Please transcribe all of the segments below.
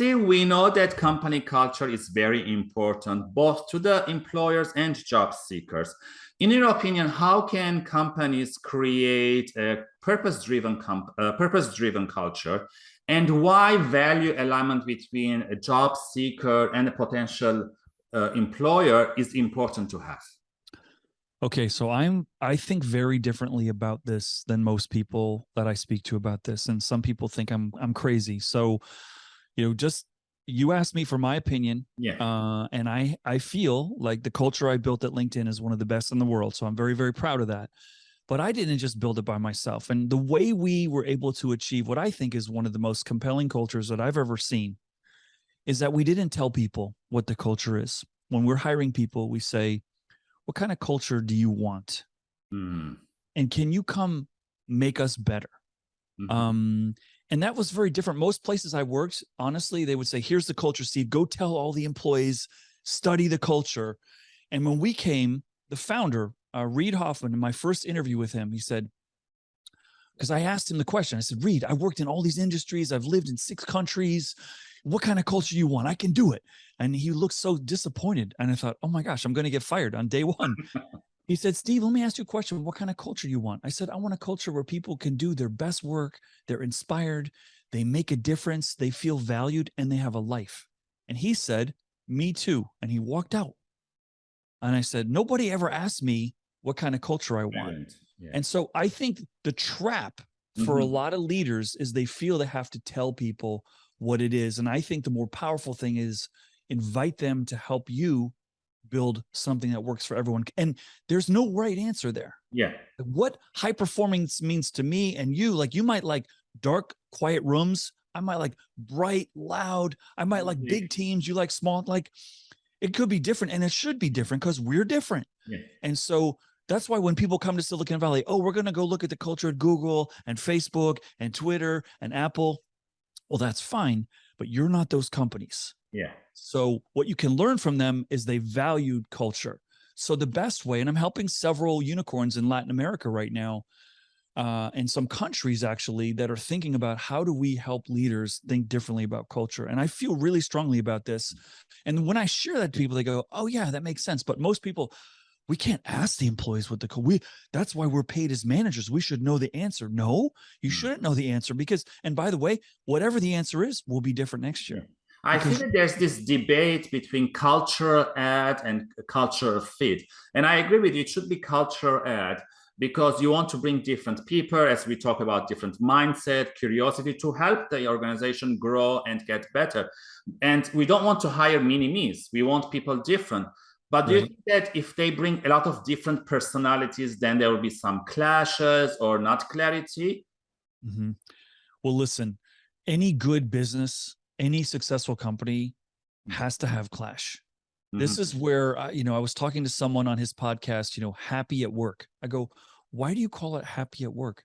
We know that company culture is very important both to the employers and job seekers. In your opinion, how can companies create a purpose-driven purpose-driven culture, and why value alignment between a job seeker and a potential uh, employer is important to have? Okay, so I'm I think very differently about this than most people that I speak to about this, and some people think I'm I'm crazy. So, you know, just you asked me for my opinion, yeah, uh, and I I feel like the culture I built at LinkedIn is one of the best in the world. So I'm very very proud of that. But I didn't just build it by myself, and the way we were able to achieve what I think is one of the most compelling cultures that I've ever seen is that we didn't tell people what the culture is. When we're hiring people, we say what kind of culture do you want? Mm. And can you come make us better? Mm -hmm. Um, and that was very different. Most places I worked, honestly, they would say, here's the culture, Steve, go tell all the employees, study the culture. And when we came, the founder, uh, Reid Hoffman, in my first interview with him, he said, because I asked him the question, I said, Reid, I worked in all these industries. I've lived in six countries what kind of culture you want? I can do it. And he looked so disappointed. And I thought, oh my gosh, I'm going to get fired on day one. he said, Steve, let me ask you a question. What kind of culture you want? I said, I want a culture where people can do their best work. They're inspired. They make a difference. They feel valued and they have a life. And he said, me too. And he walked out. And I said, nobody ever asked me what kind of culture I want. Yeah. And so I think the trap for mm -hmm. a mm-hmm. lot of leaders is they feel they have to tell people what it is. And I think the more powerful thing is invite them to help you build something that works for everyone. And there's no right answer there. Yeah. What high performance means to me and you, like you might like dark, quiet rooms. I might like bright, loud. I might like yeah. big teams. You like small, like it could be different and it should be different because we're different. Yeah. And so that's why when people come to Silicon Valley, oh, we're going to go look at the culture at Google and Facebook and Twitter and Apple well, that's fine, but you're not those companies. Yeah. So what you can learn from them is they valued culture. So the best way, and I'm helping several unicorns in Latin America right now, uh, and some countries actually that are thinking about how do we help leaders think differently about culture. And I feel really strongly about this. Mm. And when I share that to people, they go, oh yeah, that makes sense. But most people, we can't ask the employees what the code we that's why we're paid as managers we should know the answer no you mm. shouldn't know the answer because and by the way whatever the answer is will be different next year I think that there's this debate between cultural add and cultural fit. And I agree with you, it should be cultural add because you want to bring different people as we talk about different mindset, curiosity to help the organization grow and get better. And we don't want to hire mini-me's. We want people different. But do you think that if they bring a lot of different personalities, then there will be some clashes or not clarity? Mm -hmm. Well, listen, any good business, any successful company has to have clash. Mm -hmm. This is where, I, you know, I was talking to someone on his podcast, you know, happy at work. I go, why do you call it happy at work?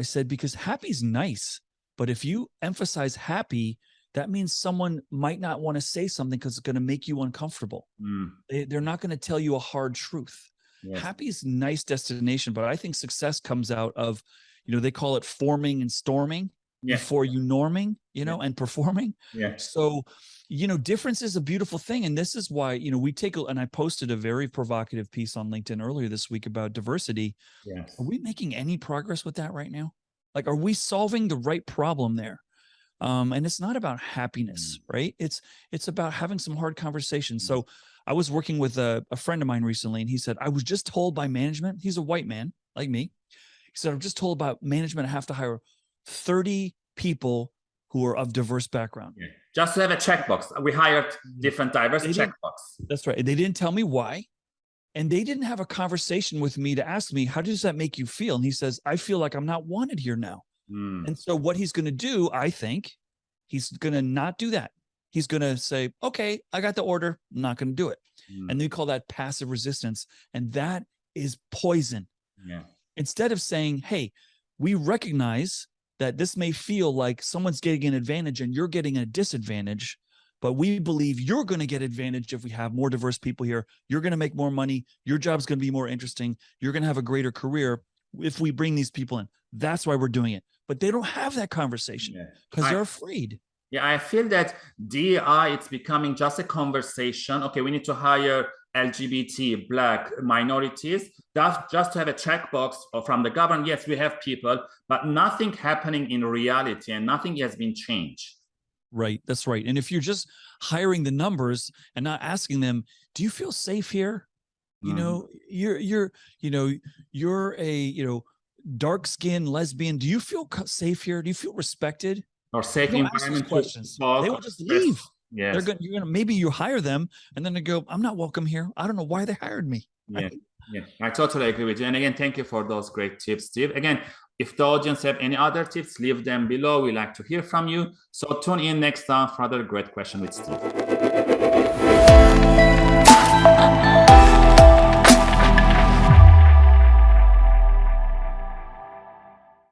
I said, because happy is nice. But if you emphasize happy, that means someone might not want to say something because it's going to make you uncomfortable. Mm. They, are not going to tell you a hard truth. Happy is nice destination, but I think success comes out of, you know, they call it forming and storming yeah. before you norming, you know, yeah. and performing. Yeah. So, you know, difference is a beautiful thing. And this is why, you know, we take, a, and I posted a very provocative piece on LinkedIn earlier this week about diversity. Yes. Are we making any progress with that right now? Like, are we solving the right problem there? Um, and it's not about happiness mm. right? It's it's about having some hard conversations. Mm. so i was working with a, a friend of mine recently and he said i was just told by management he's a white man like me he said i'm just told about management I have to hire 30 people who are of diverse background. Yeah. just to have a checkbox. We hired different diverse checkbox that's right. They didn't tell me why and they didn't have a conversation with me to ask me how does that make you feel? And he says i feel like i'm not wanted here now Mm. And so what he's going to do, I think, he's going to not do that. He's going to say, okay, I got the order. I'm not going to do it. Mm. And they call that passive resistance. And that is poison. Yeah. Instead of saying, hey, we recognize that this may feel like someone's getting an advantage and you're getting a disadvantage, but we believe you're going to get advantage if we have more diverse people here. You're going to make more money. Your job's going to be more interesting. You're going to have a greater career if we bring these people in. That's why we're doing it but they don't have that conversation because yeah. they're afraid. Yeah, I feel that DEI it's becoming just a conversation. Okay, we need to hire LGBT, Black, minorities, just, just to have a checkbox from the government. Yes, we have people, but nothing happening in reality and nothing has been changed. Right, that's right. And if you're just hiring the numbers and not asking them, do you feel safe here? You Mhm. know, you're, you're, you know, you're a, you know, dark skinned lesbian. Do you feel safe here? Do you feel respected? Or safe You don't ask those environment questions. talk They will just leave. yeah They're gonna, you're gonna, maybe you hire them and then they go, I'm not welcome here. I don't know why they hired me. Yeah, right? yeah, I totally agree with you. And again, thank you for those great tips, Steve. Again, if the audience have any other tips, leave them below. We like to hear from you. So tune in next time for another great question with Steve.